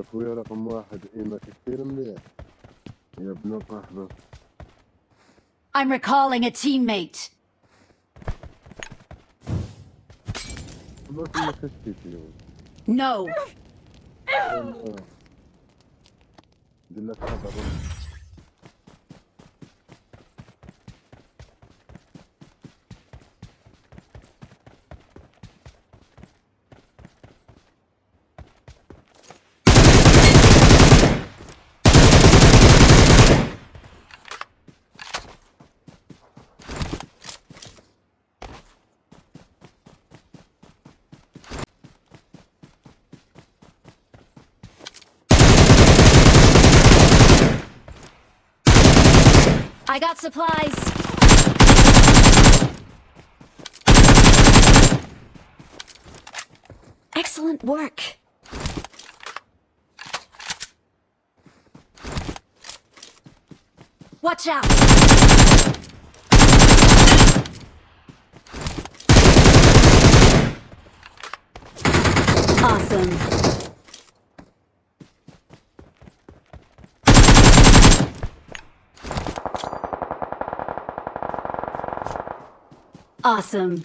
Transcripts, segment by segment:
يا اخويا رقم واحد ايمك كثير مليح يا ابن صاحبه I'm recalling a teammate. بس انك تشتي فيهم No. I got supplies. Excellent work. Watch out! Awesome. Awesome.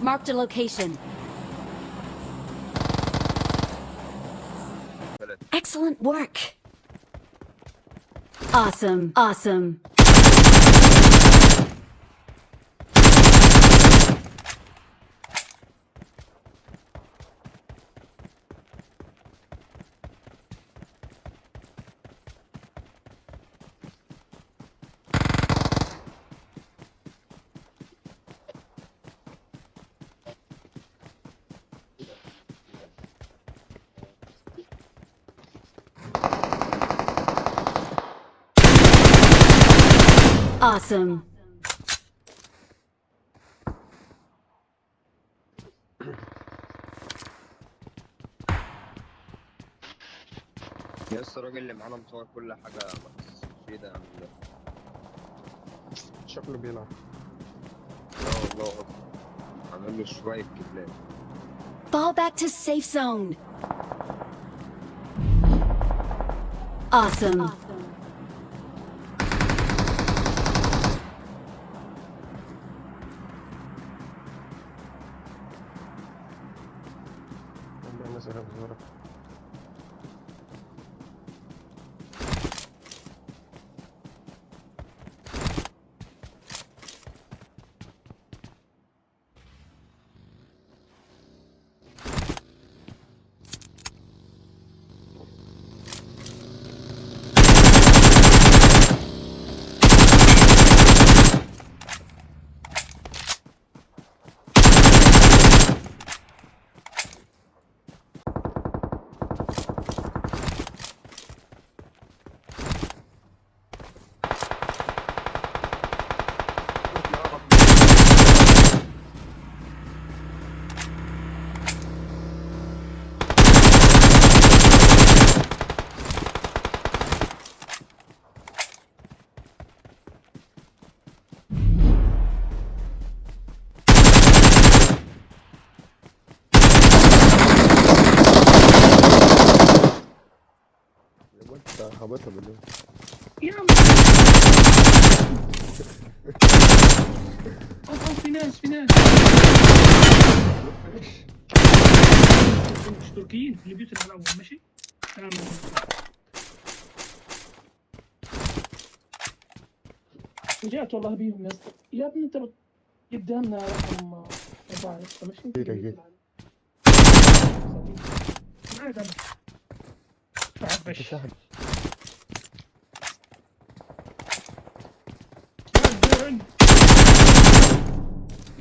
Marked a location. Work. Awesome. Awesome. Awesome. يا اسطى الراجل اللي معانا مصور كل حاجة ما تحسش ايه ده يعمل ده شكله بيلعب لا والله أكبر. عامل له شوية كبلات Fall back to safe zone. Awesome. خبطها بالله يا عم اوف في ناس في ناس. مش تركيين في البيوت اللي الأول ماشي رجعت والله بيهم يا اسطى. يا ابني انت قدامنا رقم أربعة يا اسطى ماشي؟ كده كده. معاك أنا بعد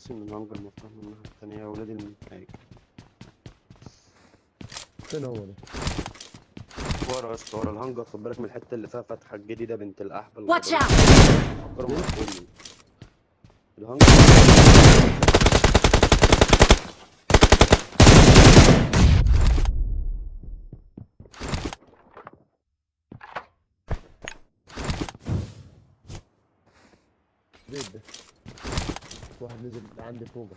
ناسي ان الهانجر مفتوح من الناحية التانية ولاد المنتهج فين هو ده؟ ورا يا اسطى ورا الهانجر خد بالك من الحتة اللي فيها فتحة الجديدة بنت الأحبل Watch out! فكروا مقفول الهانجر زيد ده واحد نزل عندي فوق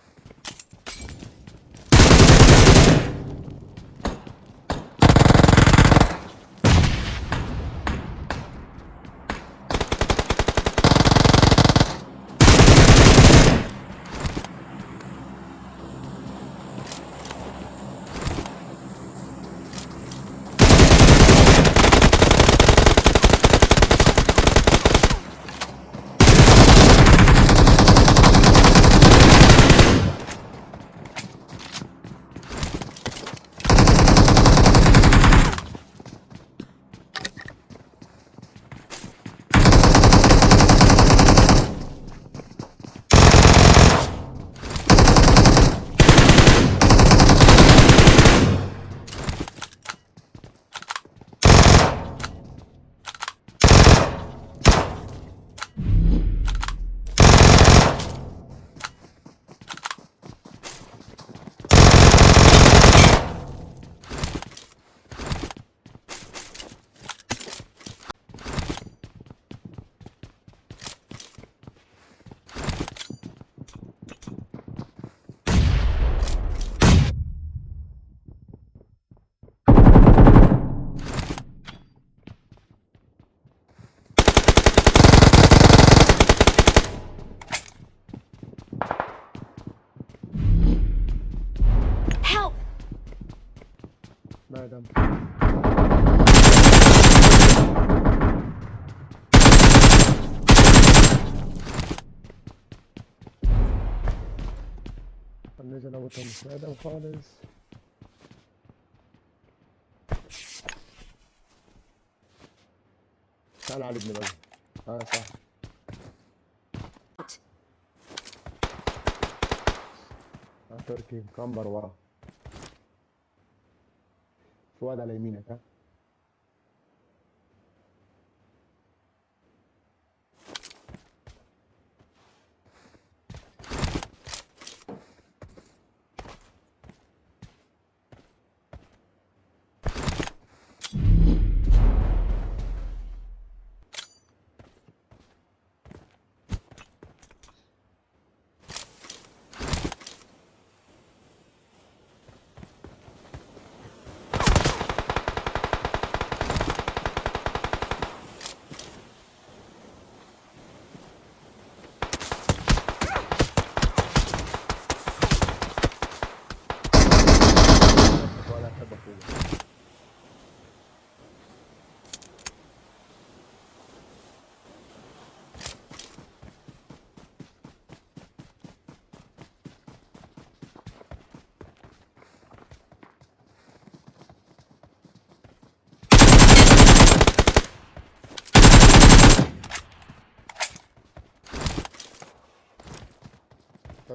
دام نزل ابو توم ما دام خالص تعال علي ابن بلد. آه صح تركي كمبر ورا. في على يمينك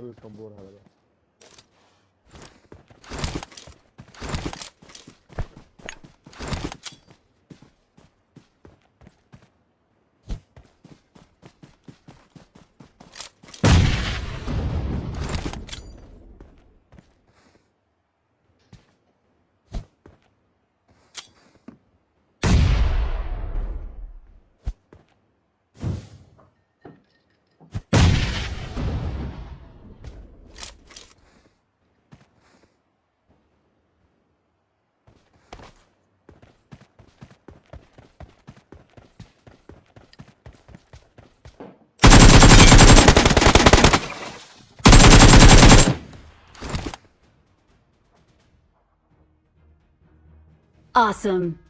خلي الطنبور هذا. بقى Awesome.